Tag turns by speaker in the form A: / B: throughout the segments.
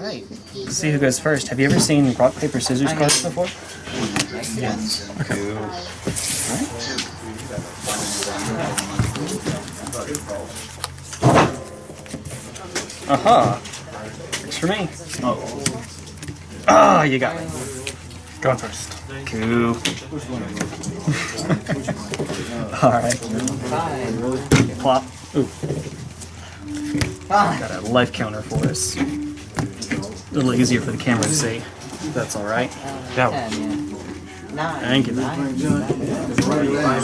A: Alright, let's see who goes first. Have you ever seen rock, paper, scissors cards before?
B: Yes. Okay.
A: Aha! Works for me. Oh. Ah, you got me.
B: Going first.
A: Cool. Alright. Plop. Ooh, got a life counter for us. Little easier for the camera to see. That's alright.
B: That
C: Ten,
B: one.
C: Nine.
A: Thank you.
C: Nine.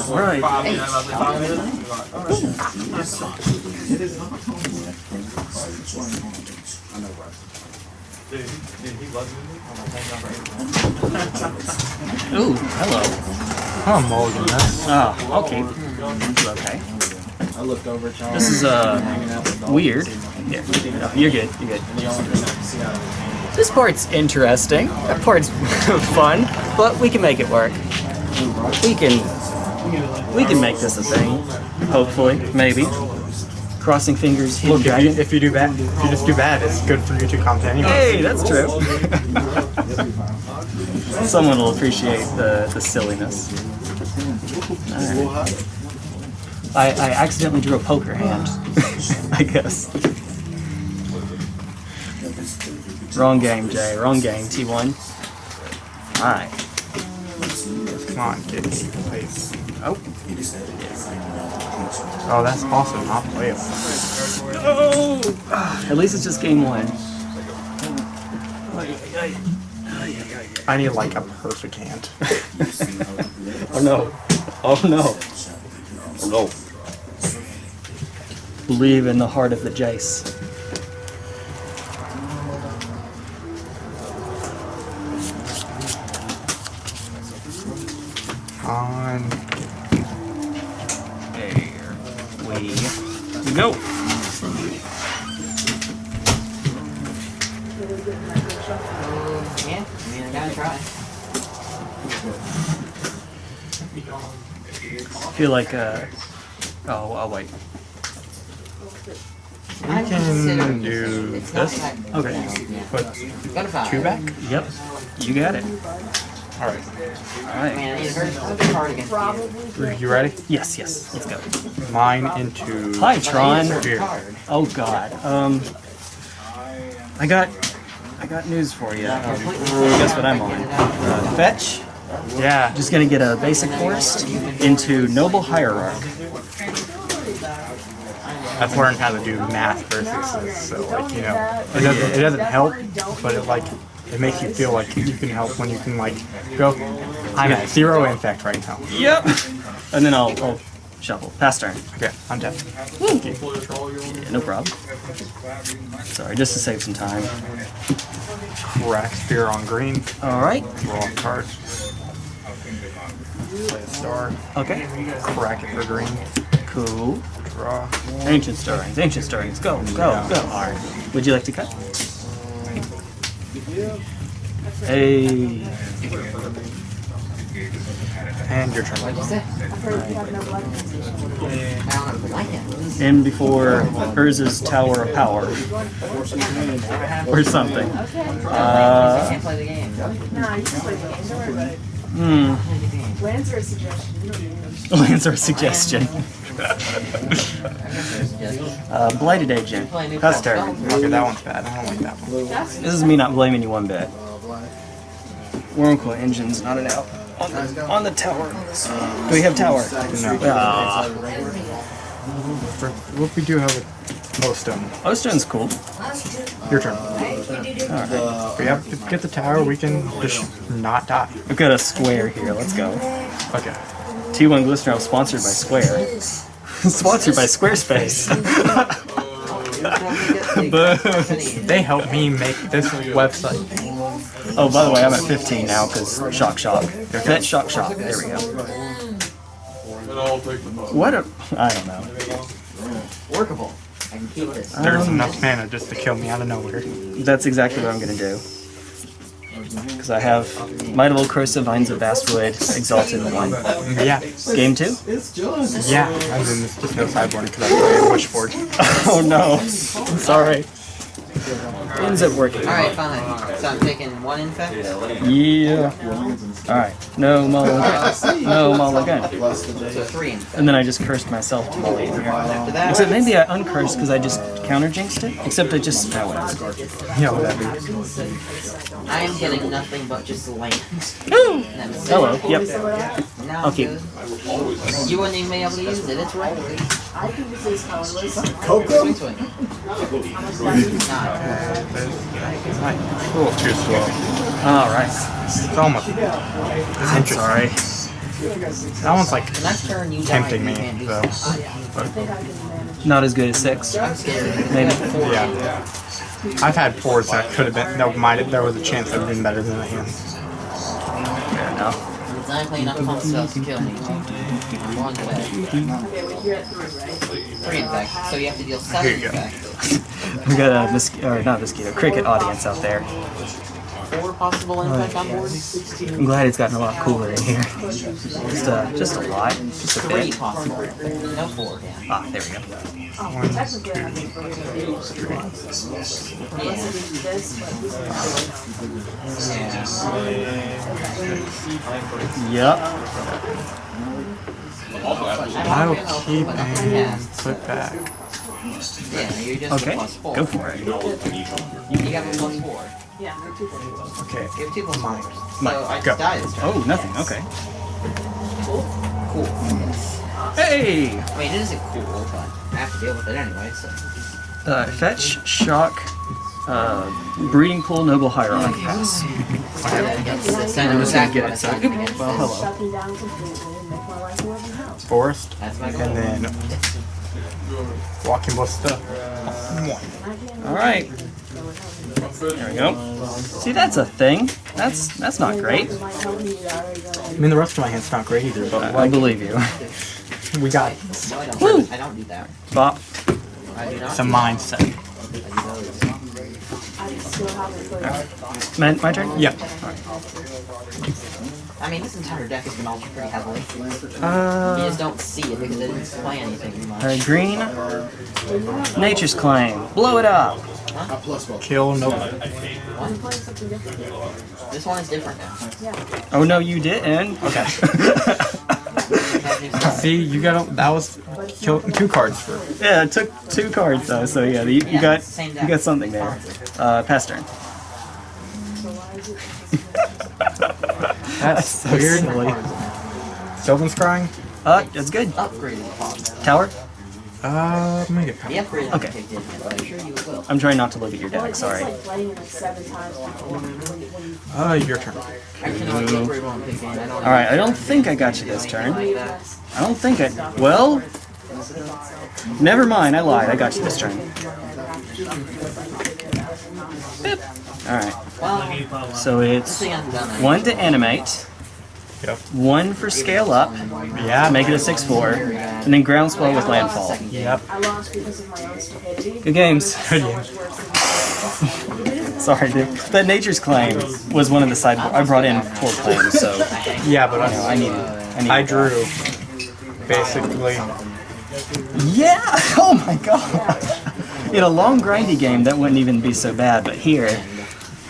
A: Alright.
C: Eight.
A: Ooh, hello.
B: I'm mulligan this.
A: Oh, okay. Okay.
D: I looked over at.
A: This is, uh,
D: hanging out with the
A: weird. Yeah, no, you're good, you're good. This part's interesting. That part's fun, but we can make it work. We can, we can make this a thing. Hopefully, maybe. Crossing fingers,
B: Look, if you, if you do bad, if you just do bad, it's good for YouTube content anyway.
A: Hey, that's true. Someone will appreciate the, the silliness. Alright. I, I accidentally drew a poker hand, I guess. Wrong game, Jay. Wrong game, T1. Alright.
B: Come on, kid.
A: Oh.
B: Oh, that's also not playable.
A: Oh! At least it's just game one.
B: I need like a perfect hand.
A: Oh no. Oh no.
D: Oh, no.
A: Believe in the heart of the Jace.
B: On.
A: There we go.
C: Yeah, I mean, I gotta try.
A: I feel like, uh, oh, I'll wait.
B: We
C: I consider
B: can do this.
C: that-
A: Okay.
C: Yeah.
B: Put
C: Got a five.
B: two back.
A: Yep. You got it.
B: All right.
A: All
C: I
A: right.
C: mean, I need a very specific card against you.
B: You ready?
A: Yes, yes. Let's go.
B: Mine into.
A: Hi, Tron.
B: Here.
A: Oh God. Um, I got, I got news for you. Um, guess what I'm on? Uh, fetch.
B: Yeah.
A: Just gonna get a basic forest into noble hierarch.
B: I've learned how to do math versus so like you know it doesn't it doesn't help, but it like it makes you feel like you can help when you can like go. I'm at zero infect right now.
A: Yep. And then I'll, I'll shuffle. Pass turn.
B: Okay, I'm dead.
A: Yeah, no problem. Sorry, just to save some time.
B: Crack sphere on green.
A: All right.
B: Draw a card. Play a star.
A: Okay.
B: Crack it for green.
A: Cool.
B: Draw.
A: Ancient stirrings. Ancient stirrings. Go. Go.
B: Yeah.
A: Go. All right. Would you like to cut? Hey.
B: And your turn.
C: You? I don't know if I like it.
A: In before Urza's Tower of Power. or something. Uh,
C: Can't play the game.
E: No, you just play the game. Don't worry about it.
A: hmm.
E: Lands are a suggestion. You don't need them.
A: Lancer suggestion. uh, Blighted Agent. Pass turn.
B: Okay, that one's bad. I don't like that one.
E: That's
A: This is me not blaming you one bit. Wurmcoil engine's not an out. On the, on the tower. Do we have tower?
B: No.
A: Ah,
B: For, what we do have a poststone.
A: Ostone's cool.
B: Your turn.
A: Alright.
B: We have to get the tower. We can just not die.
A: We've got a square here. Let's go.
B: Okay.
A: T1 Glistener sponsored by Square. sponsored by Squarespace. Boom.
B: They helped me make this website.
A: Oh, by the way, I'm at 15 now because Shock Shock. Fetch Shock Shock. There we go. What a. I don't know.
C: Workable. I can keep this.
B: There's
A: Um,
B: enough mana just to kill me out of nowhere.
A: That's exactly what I'm gonna do. Because I have Might of Old Krosa Vines of Vastwood, Exalted 1.
B: Yeah.
A: Game 2?
B: Yeah. And then there's just no sideboard because I play Wishforge.
A: oh no. Sorry. ends up working.
C: Alright, fine. So I'm taking one infect.
A: Yeah. Alright. No mulligan. No mulligan.
C: So three infect.
A: And then I just cursed myself to mulligan here.
C: After that,
A: Except maybe I uncursed because I just counter jinxed it. Except I just. Oh, whatever.
B: Yeah, what that be?
C: I am getting nothing but just land.
A: Woo! Hello. Yep.
C: Now
A: I'll
C: I'm
A: keep.
C: good. You wouldn't even be able to use it. It's right.
E: I can use this colorless.
C: Swing, swing. Nah,
B: Cool. Too slow.
A: Alright.
B: It's almost. It's interesting.
A: Sorry.
B: That one's like
C: next turn you die,
B: tempting me,
C: can't do
B: though.
C: something.
A: Not as good as six.
C: I'm scared.
A: Maybe.
B: Yeah. I've had fours that could have been. That might. There was a chance that would have been better than the hand.
A: Fair enough.
C: Exactly enough pump spells to kill me. One infect. Three infect. So you have to deal seven
B: Here you go.
C: infect.
A: We got a mosquito, or not mosquito, cricket audience out there.
C: Four possible infect on board.
A: I'm glad it's gotten a lot cooler in here. Just, uh, just a lot. Just a
C: Three
A: bit.
C: possible. No four, yeah.
A: Ah, there we go.
E: Technically, I have to bring it in.
C: Yeah.
E: This, but
C: Yeah.
A: Yep.
B: I will keep and put back.
C: Yeah, you're just
A: Okay,
C: a plus four.
A: go for it.
C: You, you got a plus four.
E: yeah, they're two things.
B: Okay.
C: Give have two plus fours.
A: Mine.
C: So I
B: Go.
C: just died this turn.
A: Oh, nothing. Okay.
C: Cool. Yes.
A: Hey!
C: I mean, it isn't cool, but I have to deal with it anyway, so.
A: Uh, fetch, shock, uh, breeding pool, noble hierarch pass.
C: Yeah, that's, that's
A: I'm just gonna get it. So, well, hello.
E: Shut me down completely and make my life a living hell.
B: Forest.
C: That's my goal.
B: And then walking ballista.
A: All right. There we go. See, that's a thing. That's that's not great.
E: I telling you that I already got
B: I mean, the rest of my hand's not great either, but
A: I, I believe you.
B: we got
C: No, I don't.
A: Woo!
C: I don't do that.
A: Bop.
C: I do not.
B: some
C: do
B: mindset.
C: that. I do those.
E: I still haven't put it.
A: My, my turn.
B: Yep.
C: I mean, this entire deck has been altered pretty heavily. You
A: Uh,
C: just don't see it because it didn't play anything much.
A: uh, green. Nature's claim. Blow it up.
B: Kill no.
C: What? This one is different now. Yeah.
A: Oh no, you didn't. Okay.
C: That new stuff.
B: See, you got a, that was kill two cards for.
A: yeah, it took two cards though, so yeah, you, you
C: Yeah,
A: got you got something there. Uh, pass turn.
B: That's
A: so
B: weird.
A: silly.
B: Sylvan Scrying?
A: Uh, that's good.
C: Upgraded.
A: Tower.
B: Uh, let me get
C: The upgraded
A: Okay.
C: okay. I'm sure you will.
A: I'm trying not to look at your deck.
E: It's
A: Sorry.
E: like playing it like seven times before. when- when you-
B: Uh, your turn.
C: I can only the upgrade one pick in. I don't
A: All right. I don't think I got you this turn. I don't think I. Well, never mind. I lied. I got you this turn. Bip. All right. So it's
C: thing hasn't done
A: one to animate,
B: Yep.
A: one for scale up,
B: Yeah.
A: make it a six-four, and then groundswell with landfall.
B: Yep.
E: I lost because of my own stupidity.
A: Good games.
E: So much worse.
A: Sorry, dude. That nature's claim was one of the sideboard. I brought in four claims, so
B: Yeah, but
A: you know, I
B: I,
A: needed. I needed.
B: I drew basically.
A: Yeah. Oh my god. In a long grindy game, that wouldn't even be so bad, but here,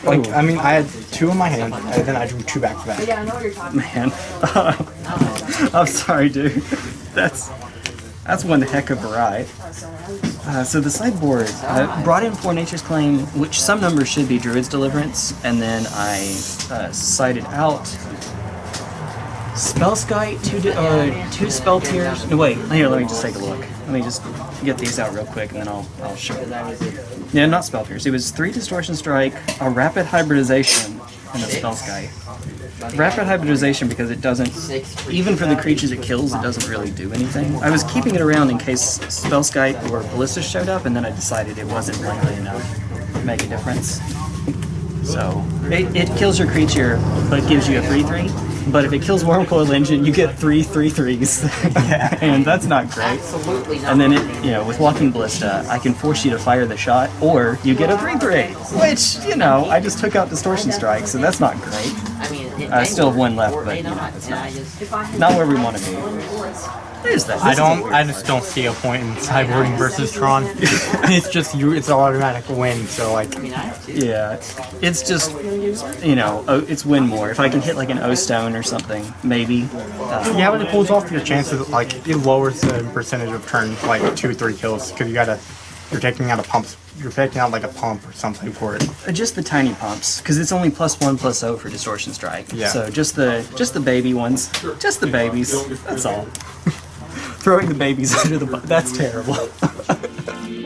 B: Like, I mean, I had two in my hand, and then I drew two back to back.
E: yeah, I know what you're talking about.
A: man. I'm sorry, dude. That's that's one heck of a ride.
E: Sorry, I was-
A: Uh, so the sideboard I brought in four Nature's Claim, which some numbers should be Druid's Deliverance, and then I uh, sided out Spellskite, two di- uh, two Spell Pierces. No, wait. Here, let me just take a look. Let me just get these out real quick, and then I'll I'll show you. Yeah, not Spell Pierces. It was three Distortion Strike, a Rapid Hybridization, and a Spellskite. Rapid Hybridization because it doesn't even for the creatures it kills, it doesn't really do anything. I was keeping it around in case Spellskite or Ballista showed up, and then I decided it wasn't likely enough to make a difference. So, it, it kills your creature, but gives you a 3-3. But if it kills Wurmcoil Engine, you get three 3-3s. and that's not great.
C: Absolutely not.
A: And then, it, you know, with Walking Ballista, I can force you to fire the shot, or you get a 3-3. Which, you know, I just took out Distortion Strike, so that's not great.
C: I mean,
A: still have one left, but you know,
C: not,
A: it's not,
C: I just,
E: If I had
A: not where we want to be. There's that.
B: I
A: This is a
B: don't. I just don't see a point in sideboarding versus Tron. it's just you. It's an automatic win. So like,
C: I mean, I have to.
A: Yeah, it's just you know, it's win more. If I can hit like an O stone or something, maybe. Uh,
B: yeah, but it pulls off your chances. Like it lowers the percentage of turn like two, three kills because you gotta. You're taking out a pump. You're taking out like a pump or something for it.
A: Uh, just the tiny pumps, because it's only plus one plus O for distortion strike.
B: Yeah.
A: So just the just the baby ones, just the babies. That's all. Throwing the babies under the bu- that's terrible.